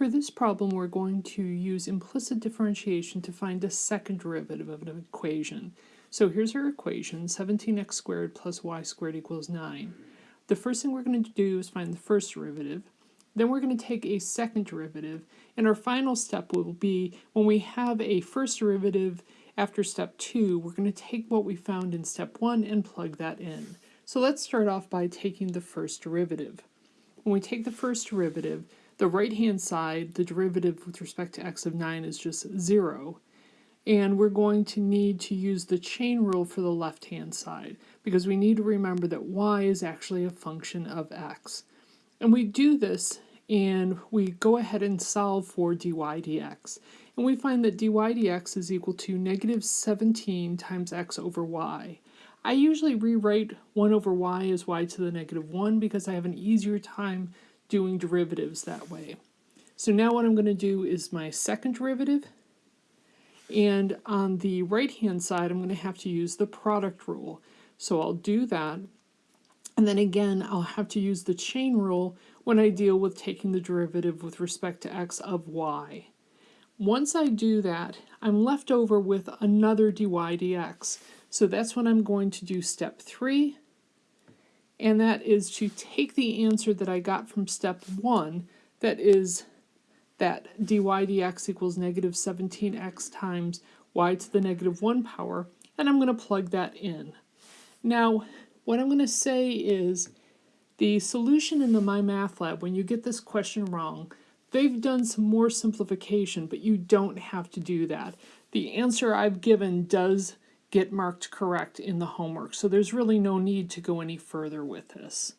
For this problem, we're going to use implicit differentiation to find a second derivative of an equation. So here's our equation, 17x squared plus y squared equals 9. The first thing we're going to do is find the first derivative. Then we're going to take a second derivative, and our final step will be when we have a first derivative after step 2, we're going to take what we found in step 1 and plug that in. So let's start off by taking the first derivative. When we take the first derivative, the right-hand side, the derivative with respect to x of 9 is just 0. And we're going to need to use the chain rule for the left-hand side because we need to remember that y is actually a function of x. And we do this and we go ahead and solve for dy dx. And we find that dy dx is equal to negative 17 times x over y. I usually rewrite 1 over y as y to the negative 1 because I have an easier time doing derivatives that way. So now what I'm going to do is my second derivative. And on the right-hand side, I'm going to have to use the product rule. So I'll do that. And then again, I'll have to use the chain rule when I deal with taking the derivative with respect to x of y. Once I do that, I'm left over with another dy dx. So that's when I'm going to do step three, and that is to take the answer that I got from step one, that is that dy dx equals negative 17x times y to the negative 1 power, and I'm going to plug that in. Now, what I'm going to say is the solution in the MyMathLab, when you get this question wrong, they've done some more simplification, but you don't have to do that. The answer I've given does get marked correct in the homework. So there's really no need to go any further with this.